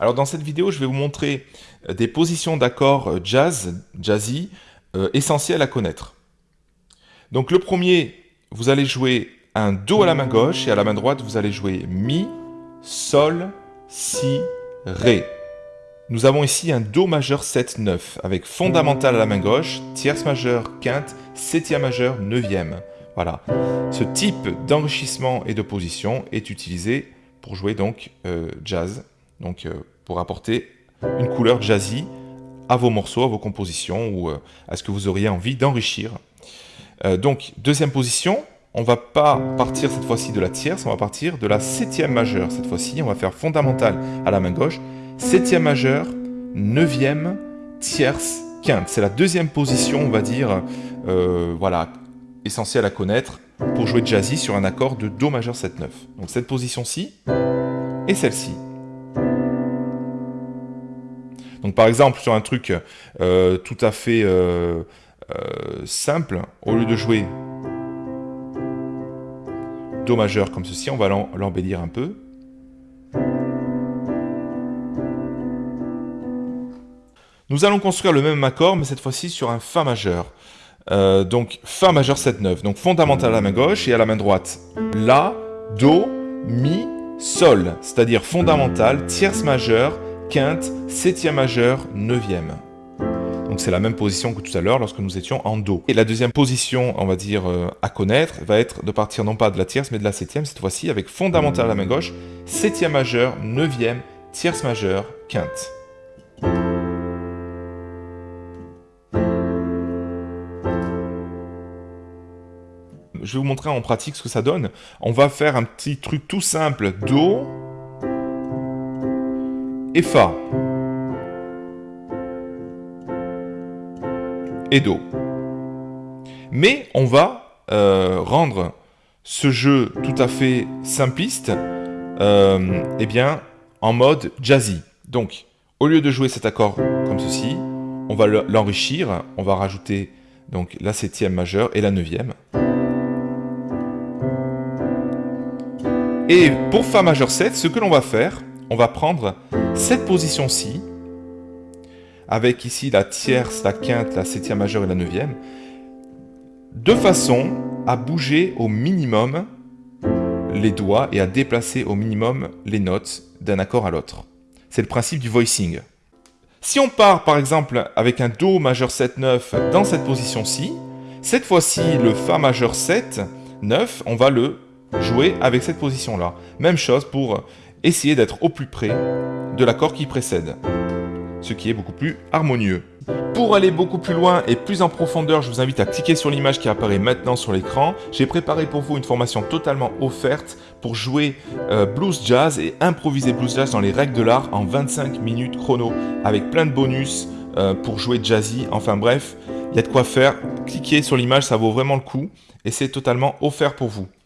Alors dans cette vidéo, je vais vous montrer euh, des positions d'accords euh, jazz, jazzy, euh, essentielles à connaître. Donc le premier, vous allez jouer un Do à la main gauche et à la main droite, vous allez jouer Mi, Sol, Si, Ré. Nous avons ici un Do majeur 7-9 avec fondamental à la main gauche, tierce majeure, quinte, septième majeur, neuvième. Voilà. Ce type d'enrichissement et de position est utilisé pour jouer donc jazz donc euh, pour apporter une couleur jazzy à vos morceaux, à vos compositions ou euh, à ce que vous auriez envie d'enrichir. Euh, donc deuxième position, on va pas partir cette fois-ci de la tierce, on va partir de la septième majeure cette fois-ci, on va faire fondamental à la main gauche, septième majeure, neuvième, tierce, quinte. C'est la deuxième position, on va dire, voilà, essentielle à connaître pour jouer jazzy sur un accord de Do majeur 7-9. Donc cette position-ci et celle-ci. Par exemple, sur un truc euh, tout à fait euh, euh, simple, au lieu de jouer Do majeur comme ceci, on va l'embellir un peu. Nous allons construire le même accord, mais cette fois-ci sur un Fa majeur. donc Fa majeur 7-9, donc fondamental à la main gauche et à la main droite. La, Do, Mi, Sol, c'est-à-dire fondamental, tierce majeure, quinte, septième majeur, neuvième. Donc c'est la même position que tout à l'heure lorsque nous étions en Do. Et la deuxième position, on va dire, euh, à connaître, va être de partir non pas de la tierce, mais de la septième, cette fois-ci, avec fondamental à la main gauche, septième majeur, neuvième, tierce majeure, quinte. Je vais vous montrer en pratique ce que ça donne. On va faire un petit truc tout simple. Do, et Fa. Et Do. Mais on va euh, rendre ce jeu tout à fait simpliste euh, eh bien, en mode jazzy. Donc, au lieu de jouer cet accord comme ceci, on va l'enrichir, on va rajouter donc la septième majeure et la neuvième. Et pour Fa majeur 7, ce que l'on va faire, on va prendre cette position-ci, avec ici la tierce, la quinte, la septième majeure et la neuvième, de façon à bouger au minimum les doigts et à déplacer au minimum les notes d'un accord à l'autre. C'est le principe du voicing. Si on part par exemple avec un Do majeur 7-9 dans cette position-ci, cette fois-ci le Fa majeur 7, 9, on va le jouer avec cette position-là. Même chose pour essayer d'être au plus près de l'accord qui précède, ce qui est beaucoup plus harmonieux. Pour aller beaucoup plus loin et plus en profondeur, je vous invite à cliquer sur l'image qui apparaît maintenant sur l'écran. J'ai préparé pour vous une formation totalement offerte pour jouer euh, blues jazz et improviser blues jazz dans les règles de l'art en 25 minutes chrono, avec plein de bonus euh, pour jouer jazzy. Enfin bref, il y a de quoi faire. Cliquez sur l'image, ça vaut vraiment le coup et c'est totalement offert pour vous.